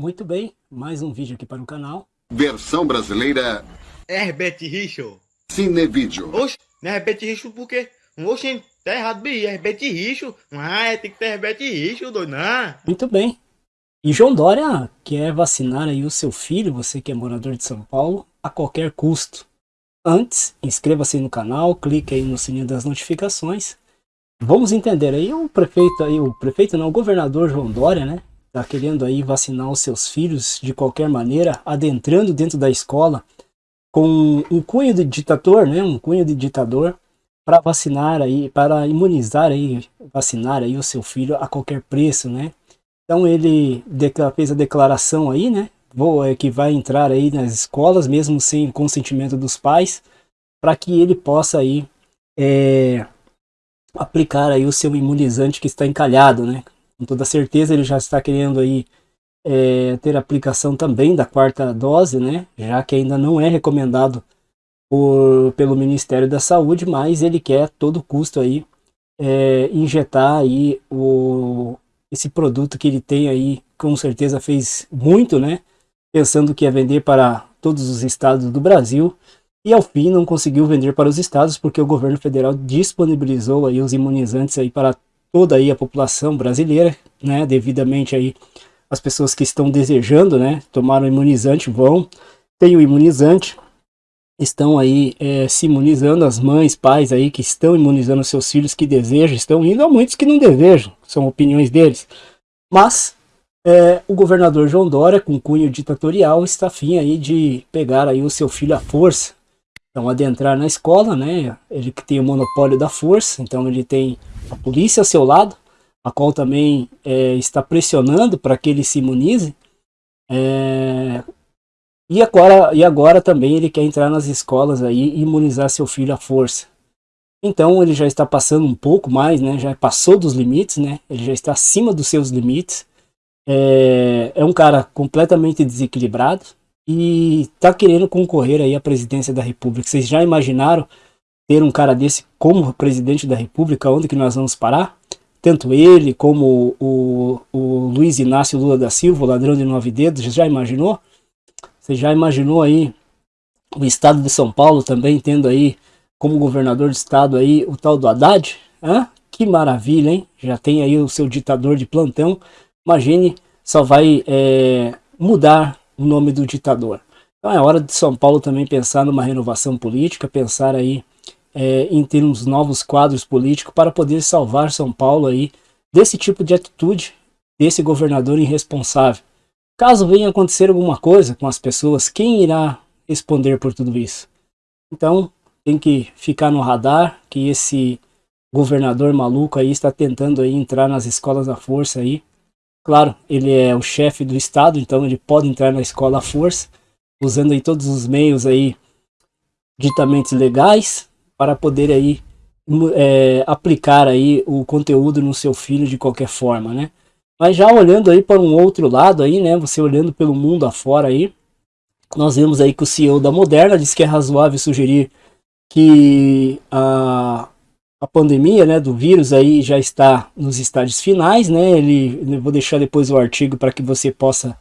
Muito bem, mais um vídeo aqui para o canal. Versão brasileira Herbert Richard. Cinevídeo. Oxe, não é Herbert Richard por quê? Oxe, tá errado, bi. É Herbert Richard. Ah, é, tem que ter Herbert Richard, doido, não. Muito bem. E João Dória quer vacinar aí o seu filho, você que é morador de São Paulo, a qualquer custo. Antes, inscreva-se no canal, clique aí no sininho das notificações. Vamos entender aí o prefeito aí, o prefeito não, o governador João Dória, né? Tá querendo aí vacinar os seus filhos de qualquer maneira, adentrando dentro da escola com um cunho de ditador, né? Um cunho de ditador para vacinar aí, para imunizar aí, vacinar aí o seu filho a qualquer preço, né? Então ele fez a declaração aí, né? Vou, é, que vai entrar aí nas escolas, mesmo sem consentimento dos pais, para que ele possa aí é, aplicar aí o seu imunizante que está encalhado, né? Com toda certeza ele já está querendo aí é, ter aplicação também da quarta dose, né? Já que ainda não é recomendado por, pelo Ministério da Saúde, mas ele quer a todo custo aí é, injetar aí o, esse produto que ele tem aí, com certeza fez muito, né? Pensando que ia vender para todos os estados do Brasil e ao fim não conseguiu vender para os estados porque o governo federal disponibilizou aí os imunizantes aí para toda aí a população brasileira, né? Devidamente aí as pessoas que estão desejando, né? Tomar o imunizante vão, tem o imunizante, estão aí é, se imunizando, as mães, pais aí que estão imunizando seus filhos que desejam, estão indo, há muitos que não desejam, são opiniões deles. Mas é, o governador João Dória, com cunho ditatorial, está afim aí de pegar aí o seu filho à força. Então adentrar na escola, né, ele que tem o monopólio da força, então ele tem a polícia ao seu lado, a qual também é, está pressionando para que ele se imunize, é, e agora, e agora também ele quer entrar nas escolas aí e imunizar seu filho à força. Então ele já está passando um pouco mais, né? Já passou dos limites, né? Ele já está acima dos seus limites. É, é um cara completamente desequilibrado e está querendo concorrer aí à presidência da República. Vocês já imaginaram ter um cara desse como presidente da República? Onde que nós vamos parar? Tanto ele como o, o Luiz Inácio Lula da Silva, o ladrão de nove dedos, já imaginou? Você já imaginou aí o estado de São Paulo também tendo aí como governador de estado aí o tal do Haddad? Hã? Que maravilha, hein? Já tem aí o seu ditador de plantão. Imagine, só vai é, mudar o nome do ditador. Então é hora de São Paulo também pensar numa renovação política, pensar aí é, em ter uns novos quadros políticos para poder salvar São Paulo aí desse tipo de atitude desse governador irresponsável. Caso venha acontecer alguma coisa com as pessoas, quem irá responder por tudo isso? Então, tem que ficar no radar que esse governador maluco aí está tentando aí entrar nas escolas à força aí. Claro, ele é o chefe do estado, então ele pode entrar na escola à força, usando aí todos os meios aí ditamente legais para poder aí é, aplicar aí o conteúdo no seu filho de qualquer forma, né? Mas já olhando aí para um outro lado aí, né, você olhando pelo mundo afora aí, nós vemos aí que o CEO da Moderna diz que é razoável sugerir que a, a pandemia, né, do vírus aí já está nos estágios finais, né, ele, vou deixar depois o artigo para que você possa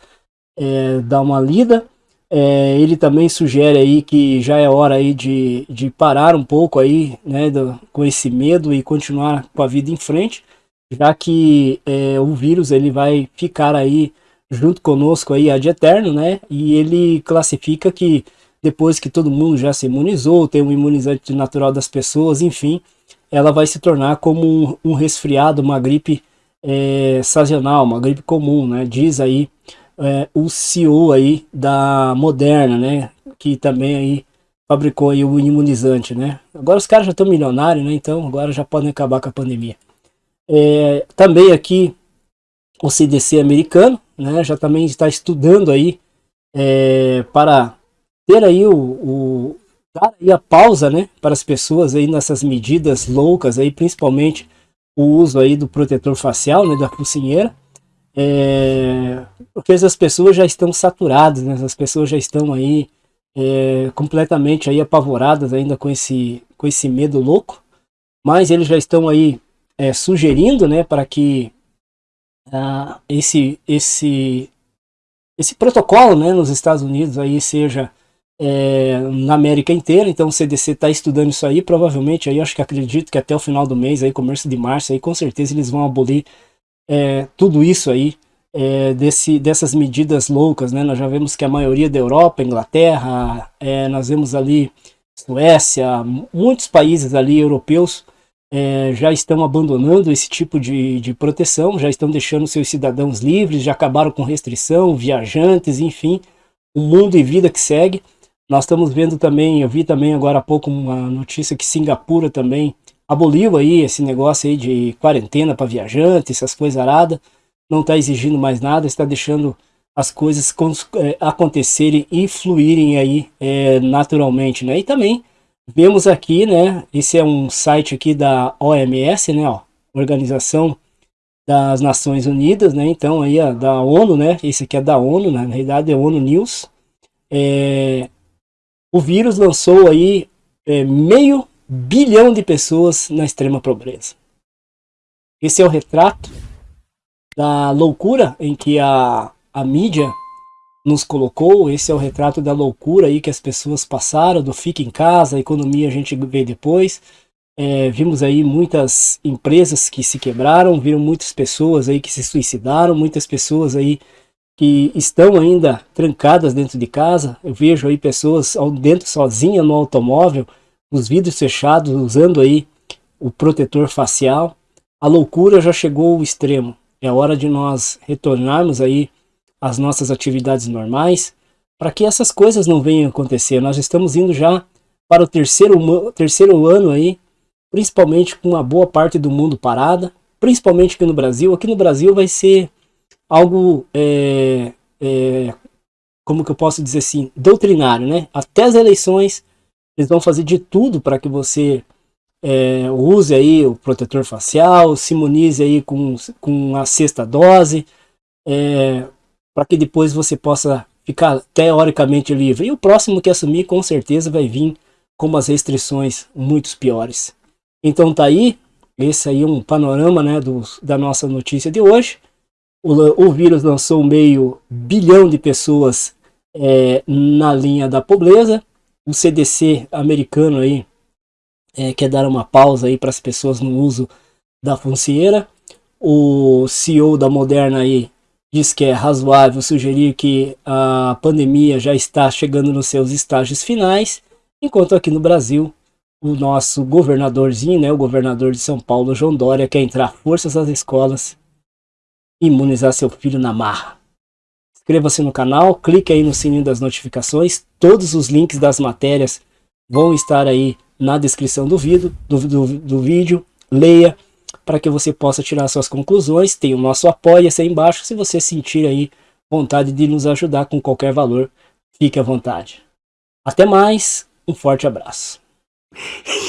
é, dar uma lida. É, ele também sugere aí que já é hora aí de, de parar um pouco aí, né, do, com esse medo e continuar com a vida em frente já que é, o vírus ele vai ficar aí junto conosco aí ad eterno, né? E ele classifica que depois que todo mundo já se imunizou, tem um imunizante natural das pessoas, enfim, ela vai se tornar como um, um resfriado, uma gripe é, sazonal, uma gripe comum, né? Diz aí é, o CEO aí da Moderna, né? Que também aí fabricou aí o imunizante, né? Agora os caras já estão milionários, né? Então agora já podem acabar com a pandemia. É, também aqui o CDC americano, né, já também está estudando aí é, para ter aí o, o dar aí a pausa, né, para as pessoas aí nessas medidas loucas aí, principalmente o uso aí do protetor facial, né, da focinheira, é, porque as pessoas já estão saturadas, né, as pessoas já estão aí é, completamente aí apavoradas ainda com esse, com esse medo louco, mas eles já estão aí é, sugerindo né, para que uh, esse, esse, esse protocolo né, nos Estados Unidos aí seja é, na América inteira, então o CDC está estudando isso aí, provavelmente aí acho que acredito que até o final do mês, aí começo de março, aí com certeza eles vão abolir é, tudo isso aí, é, desse, dessas medidas loucas, né? Nós já vemos que a maioria da Europa, Inglaterra, é, nós vemos ali Suécia, muitos países ali europeus é, já estão abandonando esse tipo de, de proteção, já estão deixando seus cidadãos livres, já acabaram com restrição, viajantes, enfim, o mundo e vida que segue. Nós estamos vendo também, eu vi também agora há pouco uma notícia que Singapura também aboliu aí esse negócio aí de quarentena para viajantes, essas coisas aradas, não está exigindo mais nada, está deixando as coisas é, acontecerem e fluírem aí é, naturalmente, né? E também vemos aqui, né? Esse é um site aqui da OMS, né? Ó, Organização das Nações Unidas, né? Então aí a da ONU, né? Esse aqui é da ONU, né? na realidade é ONU News. É, o vírus lançou aí é, meio bilhão de pessoas na extrema pobreza. Esse é o retrato da loucura em que a, a mídia nos colocou, esse é o retrato da loucura aí que as pessoas passaram, do fica em casa, a economia a gente vê depois. É, vimos aí muitas empresas que se quebraram, viram muitas pessoas aí que se suicidaram, muitas pessoas aí que estão ainda trancadas dentro de casa. Eu vejo aí pessoas dentro sozinha no automóvel, os vidros fechados, usando aí o protetor facial. A loucura já chegou ao extremo. É hora de nós retornarmos aí as nossas atividades normais, para que essas coisas não venham acontecer. Nós estamos indo já para o terceiro, terceiro ano aí, principalmente com uma boa parte do mundo parada, principalmente aqui no Brasil. Aqui no Brasil vai ser algo, é, é, como que eu posso dizer assim, doutrinário, né? Até as eleições, eles vão fazer de tudo para que você é, use aí o protetor facial, se imunize aí com, com a sexta dose, é, para que depois você possa ficar teoricamente livre. E o próximo que assumir com certeza vai vir com umas restrições muito piores. Então tá aí, esse aí é um panorama né, do, da nossa notícia de hoje. O, o vírus lançou meio bilhão de pessoas é, na linha da pobreza. O CDC americano aí é, quer dar uma pausa aí para as pessoas no uso da foncieira. O CEO da Moderna aí diz que é razoável sugerir que a pandemia já está chegando nos seus estágios finais, enquanto aqui no Brasil o nosso governadorzinho, né, o governador de São Paulo, João Dória, quer entrar forças às escolas imunizar seu filho na marra. Inscreva-se no canal, clique aí no sininho das notificações, todos os links das matérias vão estar aí na descrição do vídeo, do, do, do vídeo, leia, para que você possa tirar suas conclusões. Tem o nosso apoia-se aí embaixo. Se você sentir aí vontade de nos ajudar com qualquer valor, fique à vontade. Até mais, um forte abraço.